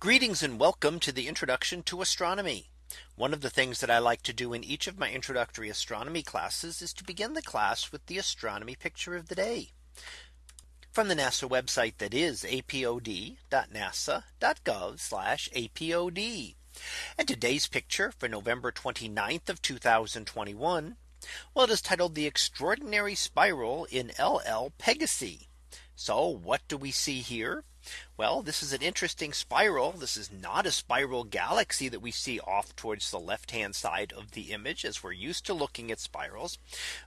Greetings and welcome to the introduction to astronomy. One of the things that I like to do in each of my introductory astronomy classes is to begin the class with the astronomy picture of the day from the NASA website that is apod.nasa.gov apod. And today's picture for November 29th of 2021. Well, it is titled the extraordinary spiral in LL Pegasi. So what do we see here? Well, this is an interesting spiral. This is not a spiral galaxy that we see off towards the left hand side of the image as we're used to looking at spirals.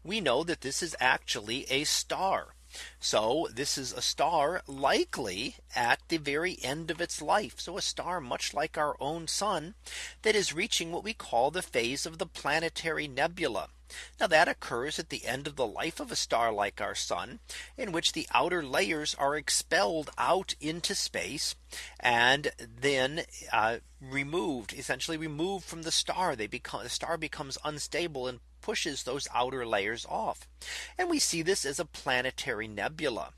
We know that this is actually a star. So this is a star likely at the very end of its life. So a star much like our own sun that is reaching what we call the phase of the planetary nebula. Now that occurs at the end of the life of a star like our sun in which the outer layers are expelled out into space and then uh, removed essentially removed from the star they become the star becomes unstable and pushes those outer layers off. And we see this as a planetary nebula.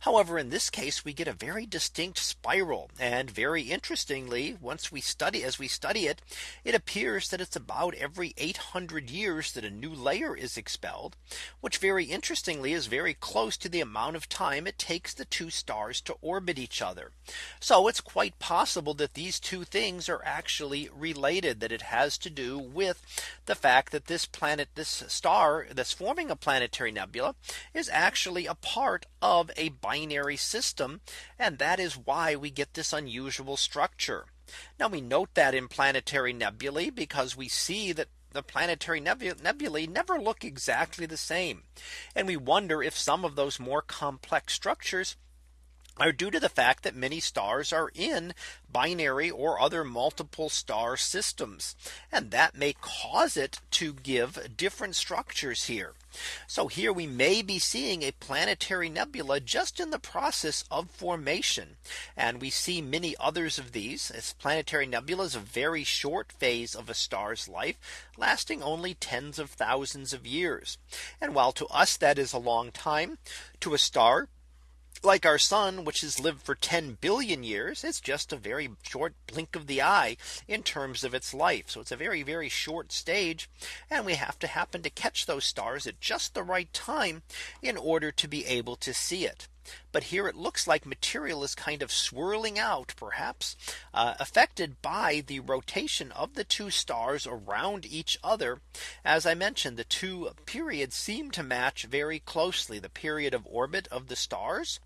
However, in this case, we get a very distinct spiral. And very interestingly, once we study as we study it, it appears that it's about every 800 years that a new layer is expelled, which very interestingly is very close to the amount of time it takes the two stars to orbit each other. So it's quite possible that these two things are actually related that it has to do with the fact that this planet, this star that's forming a planetary nebula is actually a part of a binary system. And that is why we get this unusual structure. Now we note that in planetary nebulae because we see that the planetary nebulae never look exactly the same. And we wonder if some of those more complex structures are due to the fact that many stars are in binary or other multiple star systems. And that may cause it to give different structures here. So here we may be seeing a planetary nebula just in the process of formation. And we see many others of these as planetary nebula is a very short phase of a star's life lasting only tens of thousands of years. And while to us that is a long time to a star like our sun, which has lived for 10 billion years, it's just a very short blink of the eye in terms of its life. So it's a very, very short stage. And we have to happen to catch those stars at just the right time in order to be able to see it. But here it looks like material is kind of swirling out perhaps uh, affected by the rotation of the two stars around each other. As I mentioned, the two periods seem to match very closely the period of orbit of the stars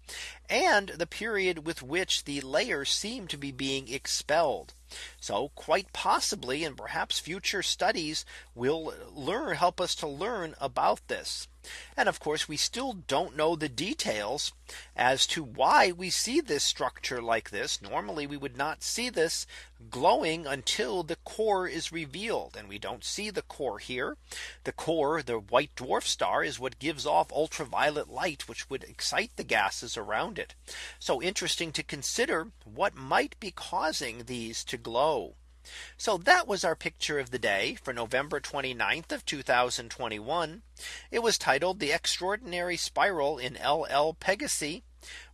and the period with which the layers seem to be being expelled. So quite possibly and perhaps future studies will learn help us to learn about this. And of course, we still don't know the details as to why we see this structure like this. Normally, we would not see this glowing until the core is revealed. And we don't see the core here. The core, the white dwarf star is what gives off ultraviolet light, which would excite the gases around it. So interesting to consider what might be causing these to glow. So that was our picture of the day for November 29th of 2021. It was titled the extraordinary spiral in LL Pegasi.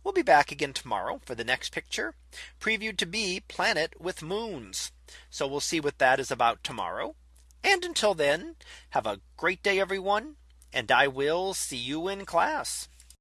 We'll be back again tomorrow for the next picture previewed to be planet with moons. So we'll see what that is about tomorrow. And until then, have a great day, everyone. And I will see you in class.